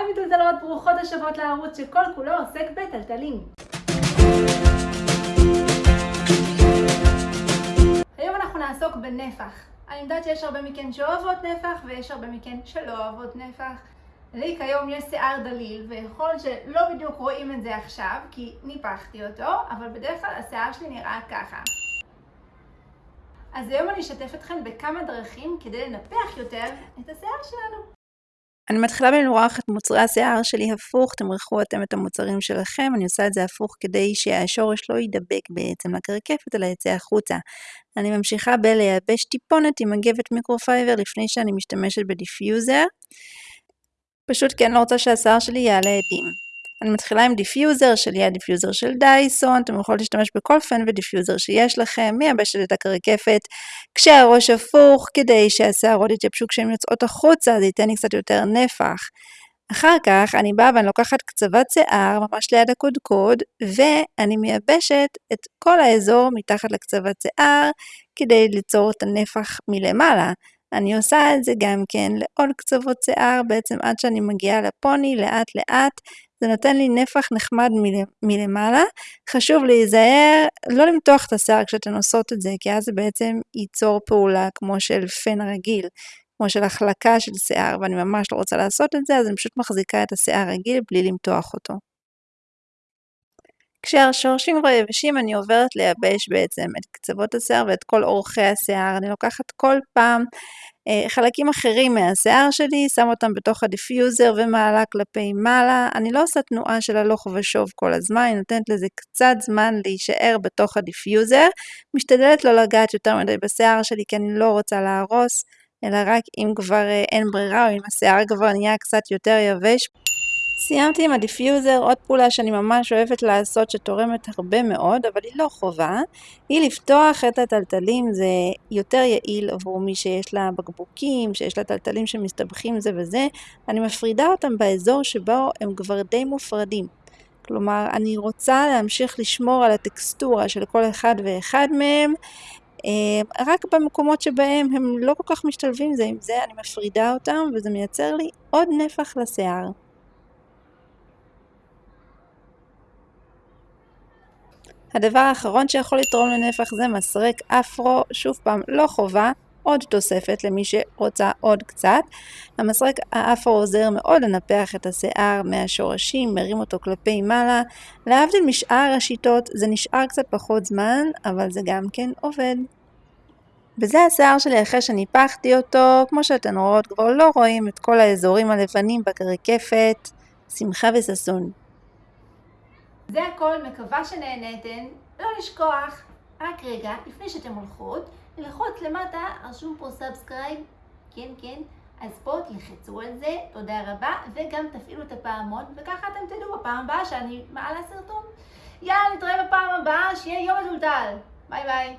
היי מטולטלות, ברוכות השבות לערוץ שכל כולו עוסק בטלטלים. היום אנחנו נעסוק בנפח. אני יודעת שיש הרבה מכן שאוהבות נפח ויש הרבה מכן שלא אוהבות נפח. לי כיום יש שיער דליל ויכול שלא בדיוק רואים את זה עכשיו כי ניפחתי אותו, אבל בדרך כלל השיער שלי נראה ככה. אז היום אני אשתף אתכם בכמה דרכים כדי לנפח יותר את השיער שלנו. אני מתחילה בלמרוח את מוצרי השיער שלי הפוך, תמרחו אתם את המוצרים שלכם, אני עושה את זה הפוך כדי שהשורש לא יידבק בעצם לקרקפת אלא יצא החוצה. אני ממשיכה בלייבש טיפונת עם מגבת microfiber לפני שאני משתמשת ב diffuser, פשוט כי אני לא רוצה שהשיער שלי יעלה אדים. אני מתחילה עם diffuser שלי, ה diffuser של Dyson, אתם יכולים להשתמש בכל פן ו diffuser שיש לכם, מייבשת את הקרקפת כשהראש הפוך, כדי שהשערות יתייבשו כשהן יוצאות החוצה, זה ייתן לי קצת יותר נפח. אחר כך אני באה ואני לוקחת קצוות שיער ממש ליד הקודקוד, ואני מייבשת את כל האזור מתחת לקצוות שיער, כדי ליצור את הנפח מלמעלה. אני עושה את זה גם כן לעוד קצוות שיער, בעצם עד שאני מגיעה לפוני, לאט לאט, זה נותן לי נפח נחמד מלמעלה. חשוב להיזהר לא למתוח את השיער כשאתן עושות את זה, כי אז זה בעצם ייצור פעולה כמו של פן רגיל, כמו של החלקה של שיער, ואני ממש לא רוצה לעשות את זה, אז אני פשוט מחזיקה את השיער רגיל בלי למתוח אותו. כשהשורשים כבר יבשים אני עוברת לייבש בעצם את קצוות השיער ואת כל אורכי השיער. אני לוקחת כל פעם חלקים אחרים מהשיער שלי, שמה אותם בתוך ה diffuser ומעלה כלפי מעלה. אני לא עושה תנועה של הלוך ושוב כל הזמן, אני נותנת לזה קצת זמן להישאר בתוך ה diffuser. משתדלת לא לגעת יותר מדי בשיער שלי כי אני לא רוצה להרוס, אלא רק אם כבר אה, אין ברירה או אם השיער כבר נהיה קצת יותר יבש. סיימתי עם ה diffuser, עוד פעולה שאני ממש אוהבת לעשות שתורמת הרבה מאוד, אבל היא לא חובה, היא לפתוח את התלתלים, זה יותר יעיל עבור מי שיש לה בקבוקים, שיש לה תלתלים שמסתבכים זה בזה, אני מפרידה אותם באזור שבו הם כבר די מופרדים. כלומר, אני רוצה להמשיך לשמור על הטקסטורה של כל אחד ואחד מהם, אה, רק במקומות שבהם הם לא כל כך משתלבים זה עם זה, אני מפרידה אותם וזה מייצר לי עוד נפח לשיער. הדבר האחרון שיכול לתרום לנפח זה מסרק אפרו, שוב פעם לא חובה, עוד תוספת למי שרוצה עוד קצת. המסרק האפרו עוזר מאוד לנפח את השיער מהשורשים, מרים אותו כלפי מעלה. להבדיל משאר השיטות זה נשאר קצת פחות זמן, אבל זה גם כן עובד. וזה השיער שלי אחרי שניפחתי אותו, כמו שאתן רואות כבר לא רואים את כל האזורים הלבנים בקרקפת. שמחה וששון. זה הכל, מקווה שנהנתן. לא לשכוח, רק רגע, לפני שאתם הולכות, ללחוץ למטה, רשום פה subscribe, כן, כן, אז פה תלחצו על זה, תודה רבה, וגם תפעילו את הפעמון, וככה אתם תדעו בפעם הבאה שאני מעלה סרטון. יאללה, נתראה בפעם הבאה, שיהיה יום מתולתל. ביי ביי.